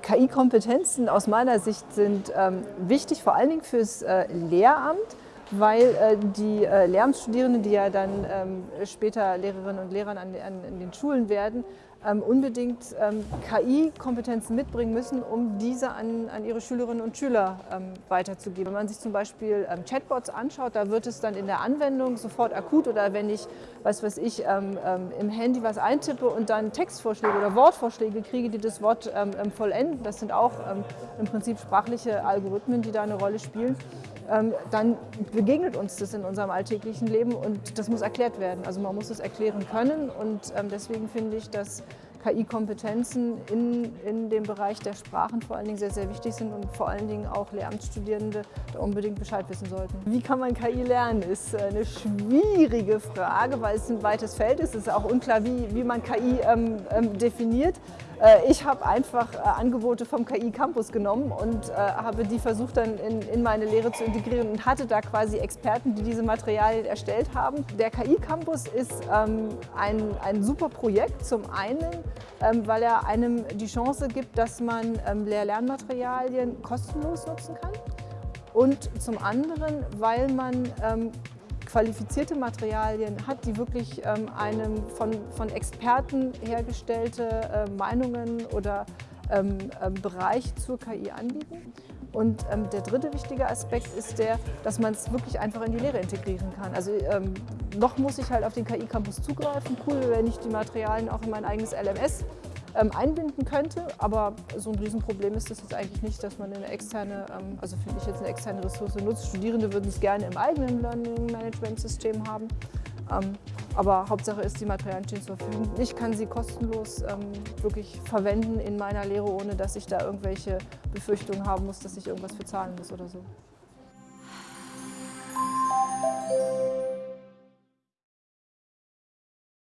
KI-Kompetenzen aus meiner Sicht sind ähm, wichtig, vor allen Dingen fürs äh, Lehramt, weil äh, die äh, Lehramtsstudierenden, die ja dann ähm, später Lehrerinnen und Lehrer an, an, an den Schulen werden, ähm, unbedingt ähm, KI-Kompetenzen mitbringen müssen, um diese an, an ihre Schülerinnen und Schüler ähm, weiterzugeben. Wenn man sich zum Beispiel ähm, Chatbots anschaut, da wird es dann in der Anwendung sofort akut oder wenn ich, was weiß ich, ähm, ähm, im Handy was eintippe und dann Textvorschläge oder Wortvorschläge kriege, die das Wort vollenden, das sind auch im Prinzip sprachliche Algorithmen, die da eine Rolle spielen, dann begegnet uns das in unserem alltäglichen Leben und das muss erklärt werden. Also man muss es erklären können und deswegen finde ich, dass KI-Kompetenzen in, in dem Bereich der Sprachen vor allen Dingen sehr, sehr wichtig sind und vor allen Dingen auch Lehramtsstudierende da unbedingt Bescheid wissen sollten. Wie kann man KI lernen, ist eine schwierige Frage, weil es ein weites Feld ist. Es ist auch unklar, wie, wie man KI ähm, ähm, definiert. Äh, ich habe einfach äh, Angebote vom KI Campus genommen und äh, habe die versucht dann in, in meine Lehre zu integrieren und hatte da quasi Experten, die diese Materialien erstellt haben. Der KI Campus ist ähm, ein, ein super Projekt. Zum einen, weil er einem die Chance gibt, dass man ähm, Lehr-Lernmaterialien kostenlos nutzen kann. Und zum anderen, weil man ähm, qualifizierte Materialien hat, die wirklich ähm, einem von, von Experten hergestellte äh, Meinungen oder ähm, ähm, Bereich zur KI anbieten. Und ähm, der dritte wichtige Aspekt ist der, dass man es wirklich einfach in die Lehre integrieren kann. Also ähm, noch muss ich halt auf den KI-Campus zugreifen. Cool, wenn ich die Materialien auch in mein eigenes LMS ähm, einbinden könnte. Aber so ein Riesenproblem ist das jetzt eigentlich nicht, dass man eine externe, ähm, also finde ich jetzt eine externe Ressource nutzt. Studierende würden es gerne im eigenen Learning Management System haben. Aber Hauptsache ist, die Materialien stehen zur Verfügung. Ich kann sie kostenlos ähm, wirklich verwenden in meiner Lehre, ohne dass ich da irgendwelche Befürchtungen haben muss, dass ich irgendwas für zahlen muss oder so.